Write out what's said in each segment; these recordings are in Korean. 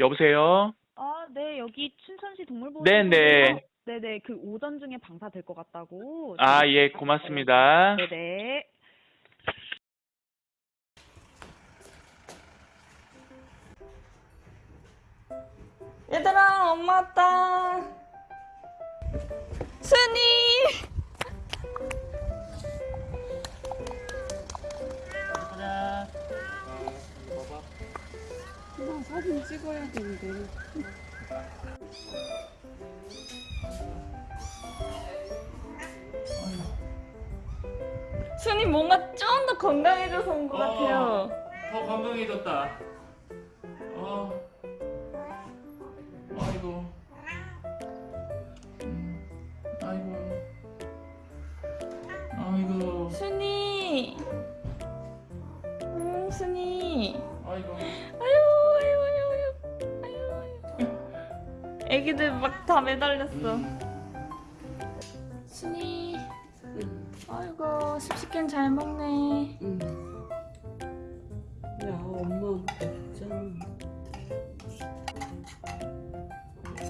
여보세요? 아, 네, 여기 춘천시 동물보호 네, 네. 네네, 그 오전 중에 방사 될 것 같다고. 아, 예, 고맙습니다. 네네. 얘들아 엄마 왔다 순이 찍어야 되는데. 순이 뭔가 좀 더 건강해져서 온 것 같아요 더 건강해졌다. 어. 아이고. 음, 아이고. 아이고. 순이 음 순이 아이고. 애기들 막 다 매달렸어 순이 응. 아이고 습식견 잘 먹네 응. 야, 엄마 진짜.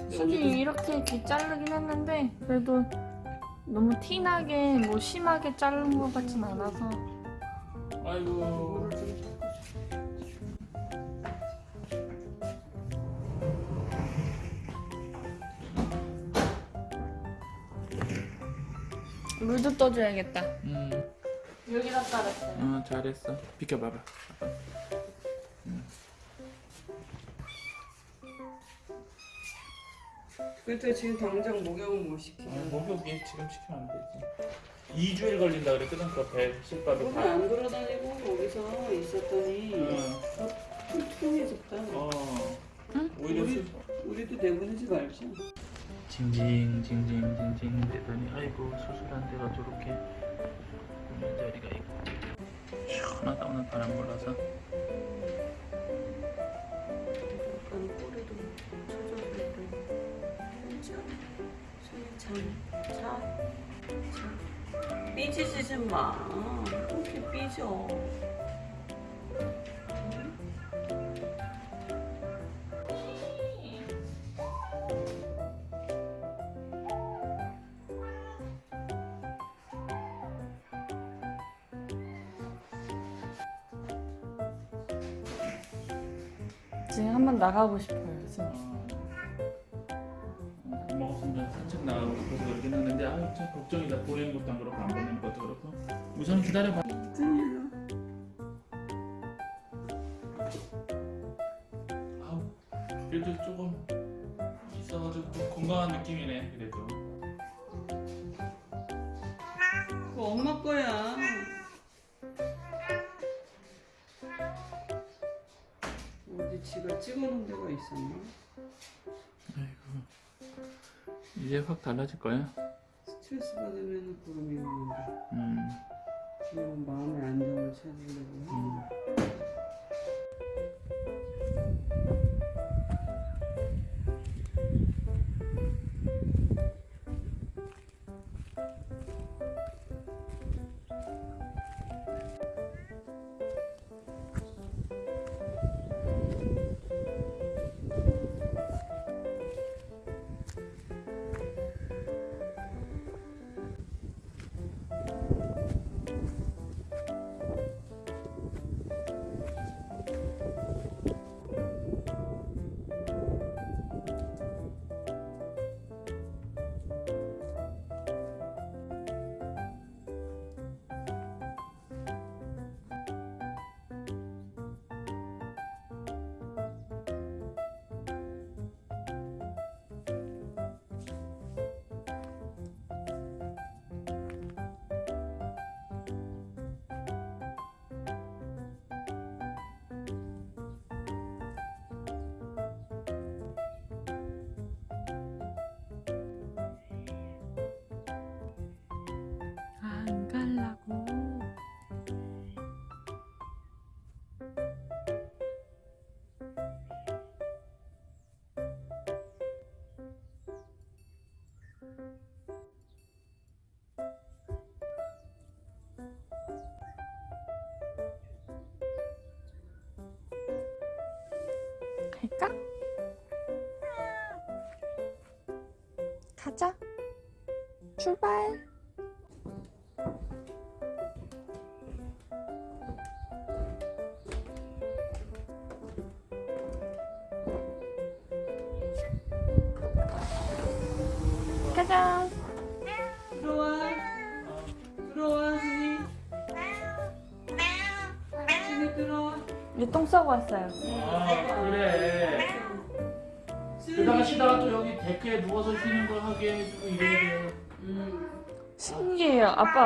순이 이렇게 귀 자르긴 했는데 그래도 너무 티나게 뭐 심하게 자른 것 같진 않아서 아이고. 물도 떠줘야겠다 음, 여기다 따랐어요 어, 잘했어. 비켜봐봐. 아빠. 그때 지금 당장 목욕을 못 시켜. 아, 목욕이 지금 시키면 안 되지. 2주일 걸린다 그랬거든, 그 배, 실밥이 거기 다. 안 돌아다니고 거기서 있었더니 응. 퉁퉁해졌다. 어. 응? 오히려 우리, 술- 우리도 내보내지 말자. 징징 징징 징징 되더니 아이고 수술한 데가 저렇게 있는 자리가 있고 시원하다 오늘 바람 불어서. 삐지지 좀 마. 그렇게 삐져. 지금 한번 나가고 싶어요 진짜 어, 먹었으면 산책 나가고 그래서 그러긴 하는데 아참 걱정이다 보내는 것도 안 그렇고 안 보내는 것도 그렇고. 우선 기다려봐. 아우 그래도 조금 있어가지고 또 건강한 느낌이네 그래도. 그거 엄마 거야. 지가 찍어놓은 데가 있었나? 아이고 이제 확 달라질 거야 스트레스 받으면 그러면 있는데 음. 지금 마음의 안정을 찾으려고 가자. 출발. 가자. 들어와. 들어와, 순이. 순이 들어와. 이제 똥 싸고 왔어요. 아 그래 그러다가 쉬다가 또 여기 데크에 누워서 쉬는 거 하게 해주고 이래야 돼 음. 신기해요. 아빠